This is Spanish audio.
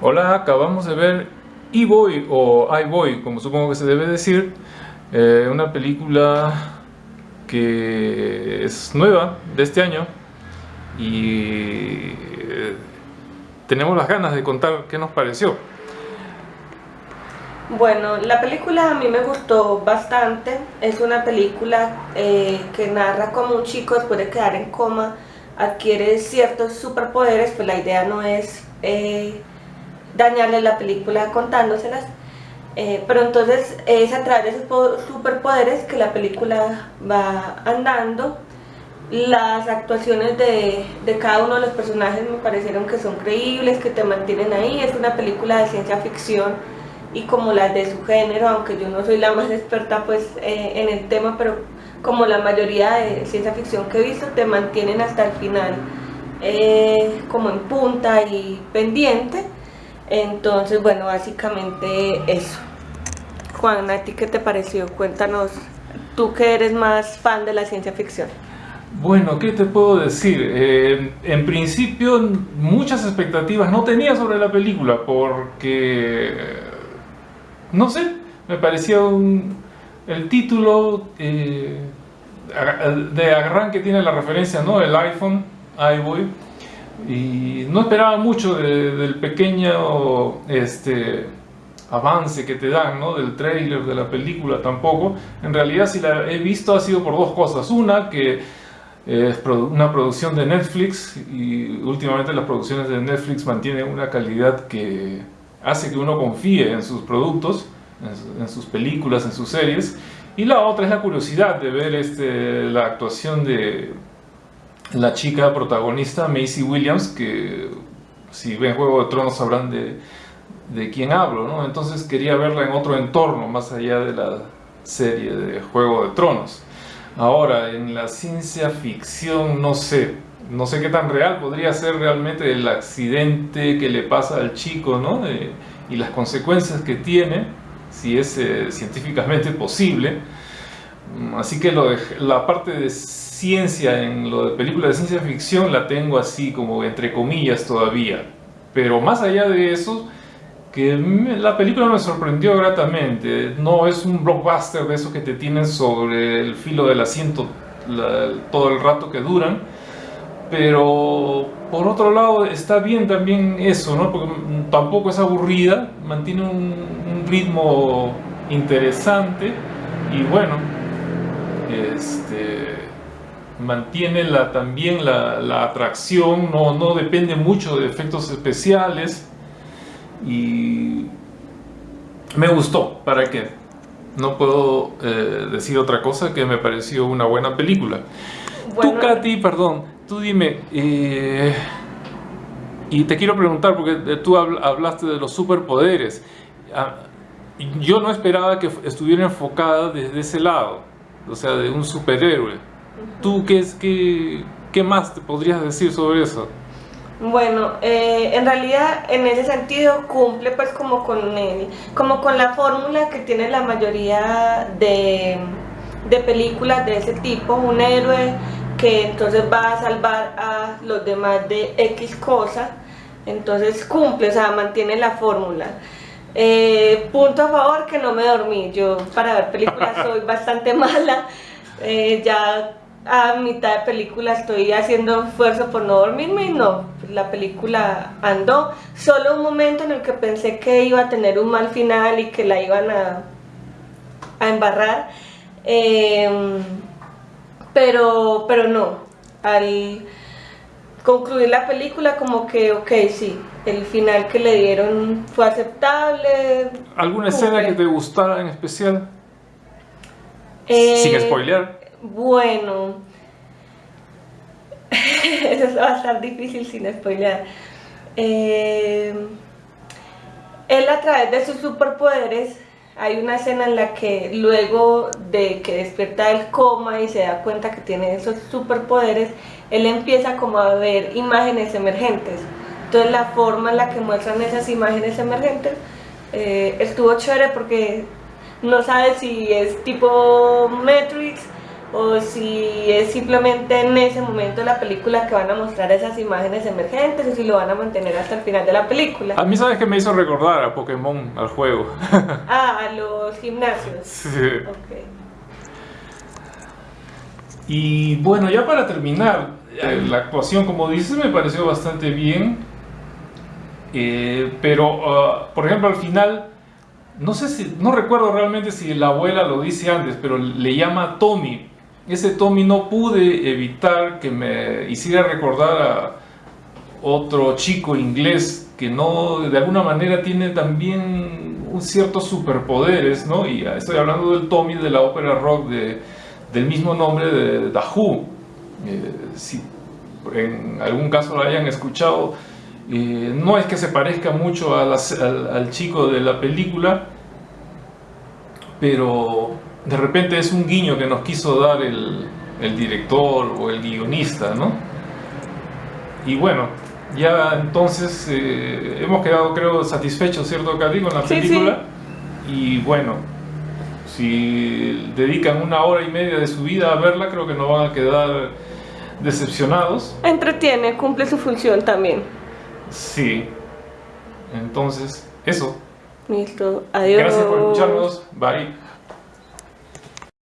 Hola, acabamos de ver E-Boy o I-Boy, como supongo que se debe decir, eh, una película que es nueva de este año y eh, tenemos las ganas de contar qué nos pareció. Bueno, la película a mí me gustó bastante, es una película eh, que narra como un chico después de quedar en coma adquiere ciertos superpoderes, pues la idea no es dañarle la película contándoselas. Eh, pero entonces es a través de esos superpoderes que la película va andando. Las actuaciones de, de, cada uno de los personajes me parecieron que son creíbles, que te mantienen ahí. Es una película de ciencia ficción y como las de su género, aunque yo no soy la más experta pues eh, en el tema, pero como la mayoría de ciencia ficción que he visto, te mantienen hasta el final eh, como en punta y pendiente. Entonces, bueno, básicamente eso. Juan, ¿a ti qué te pareció? Cuéntanos, tú que eres más fan de la ciencia ficción. Bueno, ¿qué te puedo decir? Eh, en principio, muchas expectativas no tenía sobre la película porque, no sé, me parecía el título eh, de arranque tiene la referencia, ¿no? El iPhone, iBoy y no esperaba mucho del pequeño este, avance que te dan, ¿no? del trailer, de la película tampoco. En realidad si la he visto ha sido por dos cosas. Una, que es una producción de Netflix y últimamente las producciones de Netflix mantienen una calidad que hace que uno confíe en sus productos, en, sus películas, en sus series. Y la otra es la curiosidad de ver este, la actuación de la chica protagonista, Macy Williams, que si ven Juego de Tronos sabrán de, de quién hablo, ¿no? Entonces quería verla en otro entorno, más allá de la serie de Juego de Tronos. Ahora, en la ciencia ficción, no sé, no sé qué tan real podría ser realmente el accidente que le pasa al chico, ¿no? y las consecuencias que tiene, si es eh, científicamente posible. Así que lo de, la parte de ciencia, en lo de películas de ciencia ficción, la tengo así como entre comillas todavía. Pero más allá de eso, que la película me sorprendió gratamente. No es un blockbuster de esos que te tienen sobre el filo del asiento todo el rato que duran. Pero por otro lado está bien también eso, ¿no? Porque tampoco es aburrida, mantiene un, un ritmo interesante y bueno, este mantiene la, también la, atracción, no, no, depende mucho de efectos especiales y me gustó, ¿para qué? No puedo eh, decir otra cosa que me pareció una buena película. Tú, Katy, perdón, tú dime, eh, y te quiero preguntar, porque tú hablaste de los superpoderes, ah, yo no esperaba que estuviera enfocada desde ese lado, o sea, de un superhéroe. ¿Tú qué, es, qué, qué más te podrías decir sobre eso? Bueno, eh, en realidad en ese sentido cumple pues como con, como con la fórmula que tiene la mayoría de, de, películas de ese tipo, un héroe que entonces va a salvar a los demás de X cosa, entonces cumple, o sea, mantiene la fórmula. Eh, punto a favor que no me dormí, yo para ver películas soy bastante mala, eh, ya a mitad de película estoy haciendo esfuerzo por no dormirme y no, la película andó. Solo un momento en el que pensé que iba a tener un mal final y que la iban a, a embarrar, em, pero, pero no, al concluir la película como que, ok, sí, el final que le dieron fue aceptable. ¿Alguna escena que te gustara en especial? Sin eh, spoiler. Bueno, eso va a estar difícil sin spoiler. Eh, él a través de sus superpoderes, hay una escena en la que luego de que despierta del coma y se da cuenta que tiene esos superpoderes, él empieza como a ver imágenes emergentes. Entonces la forma en la que muestran esas imágenes emergentes eh, estuvo chévere porque no sabe si es tipo Matrix o si es simplemente en ese momento de la película que van a mostrar esas imágenes emergentes o si lo van a mantener hasta el final de la película. A mí sabes que me hizo recordar a Pokémon, al juego. ah, a los gimnasios. Sí. Y bueno, ya para terminar, eh, la actuación, como dices, me pareció bastante bien. Eh, pero, ah, por ejemplo, al final, no sé si, no recuerdo realmente si la abuela lo dice antes, pero le llama Tommy ese Tommy no pude evitar que me hiciera recordar a otro chico inglés que no, de alguna manera tiene también un ciertos superpoderes, ¿no? Y estoy hablando del Tommy de la ópera rock de, del mismo nombre de The. Eh, si en algún caso lo hayan escuchado, eh, no es que se parezca mucho al chico de la película, pero de repente es un guiño que nos quiso dar el, director o el guionista, ¿no? Y bueno, ya entonces eh, hemos quedado, creo, satisfechos, ¿cierto, Cari, con la película? Y bueno, si dedican una hora y media de su vida a verla, creo que no van a quedar decepcionados. Entretiene, cumple su función también. Sí. Entonces, eso. Listo, adiós. Gracias por escucharnos. Bye.